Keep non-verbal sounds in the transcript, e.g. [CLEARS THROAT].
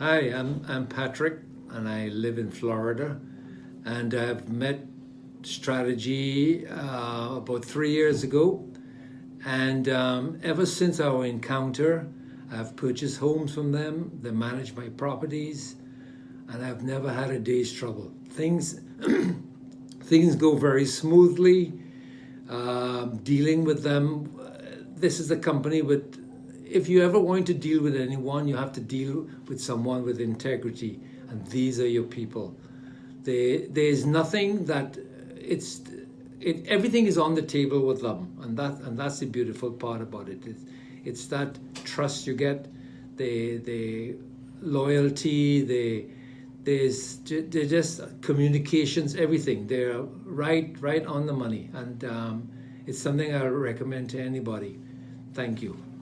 Hi, I'm, I'm Patrick and I live in Florida and I've met Strategy uh, about three years ago and um, ever since our encounter I've purchased homes from them, they manage my properties and I've never had a day's trouble. Things, [CLEARS THROAT] things go very smoothly. Um, dealing with them, this is a company with if you ever want to deal with anyone, you have to deal with someone with integrity, and these are your people. They, there's nothing that it's it, everything is on the table with them, and that and that's the beautiful part about it. It's, it's that trust you get, the the loyalty, the there's they're just communications, everything. They're right right on the money, and um, it's something I recommend to anybody. Thank you.